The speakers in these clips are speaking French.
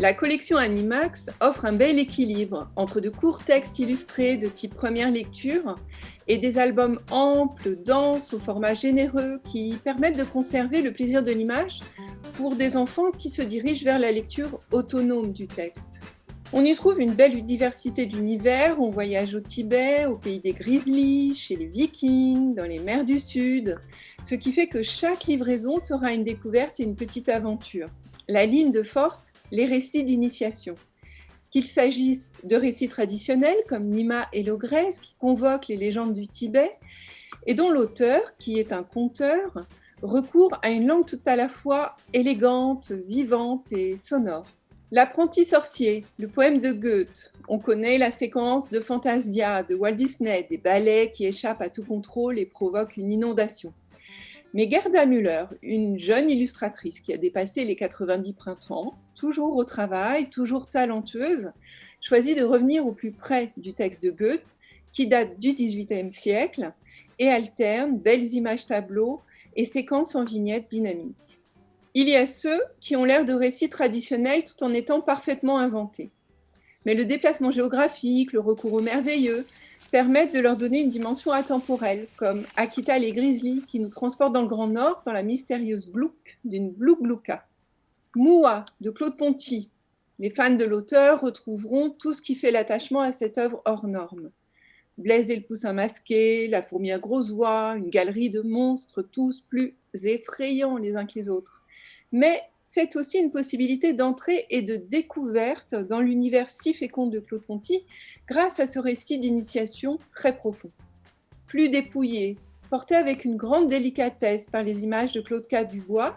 La collection Animax offre un bel équilibre entre de courts textes illustrés de type première lecture et des albums amples, denses, au format généreux qui permettent de conserver le plaisir de l'image pour des enfants qui se dirigent vers la lecture autonome du texte. On y trouve une belle diversité d'univers, on voyage au Tibet, au pays des grizzlies, chez les vikings, dans les mers du Sud, ce qui fait que chaque livraison sera une découverte et une petite aventure. La ligne de force les récits d'initiation. Qu'il s'agisse de récits traditionnels comme Nima et l'ogresse qui convoquent les légendes du Tibet et dont l'auteur, qui est un conteur, recourt à une langue tout à la fois élégante, vivante et sonore. L'apprenti sorcier, le poème de Goethe. On connaît la séquence de Fantasia de Walt Disney, des ballets qui échappent à tout contrôle et provoquent une inondation. Mais Gerda Müller, une jeune illustratrice qui a dépassé les 90 printemps, toujours au travail, toujours talentueuse, choisit de revenir au plus près du texte de Goethe, qui date du XVIIIe siècle, et alterne belles images tableaux et séquences en vignettes dynamiques. Il y a ceux qui ont l'air de récits traditionnels tout en étant parfaitement inventés. Mais le déplacement géographique, le recours au merveilleux, permettent de leur donner une dimension intemporelle, comme Akita les Grizzlies, qui nous transportent dans le Grand Nord, dans la mystérieuse Glouc d'une Glouc-Glouka. Moua, de Claude Ponty. Les fans de l'auteur retrouveront tout ce qui fait l'attachement à cette œuvre hors norme. Blaise et le poussin masqué, la fourmi à grosse voix, une galerie de monstres tous plus effrayants les uns que les autres. Mais c'est aussi une possibilité d'entrée et de découverte dans l'univers si fécond de Claude Ponty grâce à ce récit d'initiation très profond. Plus dépouillé, porté avec une grande délicatesse par les images de Claude K. Dubois,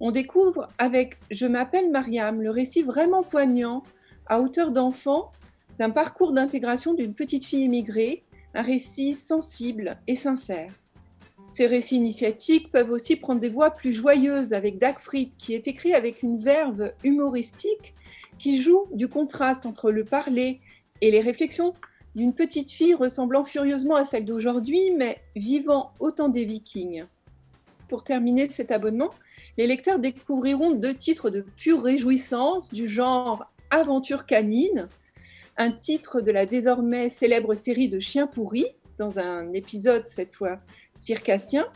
on découvre avec Je m'appelle Mariam le récit vraiment poignant, à hauteur d'enfant, d'un parcours d'intégration d'une petite fille émigrée, un récit sensible et sincère. Ces récits initiatiques peuvent aussi prendre des voix plus joyeuses avec Dagfried, qui est écrit avec une verve humoristique qui joue du contraste entre le parler et les réflexions d'une petite fille ressemblant furieusement à celle d'aujourd'hui, mais vivant autant des vikings. Pour terminer cet abonnement, les lecteurs découvriront deux titres de pure réjouissance du genre Aventure canine, un titre de la désormais célèbre série de Chiens pourris, dans un épisode cette fois circassien,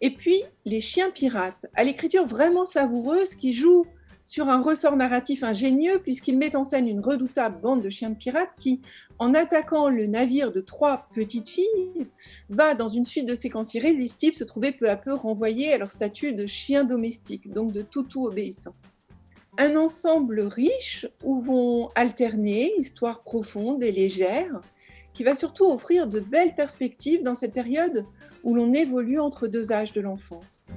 et puis Les chiens pirates, à l'écriture vraiment savoureuse qui joue sur un ressort narratif ingénieux puisqu'il met en scène une redoutable bande de chiens de pirates qui, en attaquant le navire de trois petites filles, va, dans une suite de séquences irrésistibles, se trouver peu à peu renvoyé à leur statut de chiens domestiques, donc de toutou obéissant. Un ensemble riche où vont alterner histoires profondes et légères, qui va surtout offrir de belles perspectives dans cette période où l'on évolue entre deux âges de l'enfance.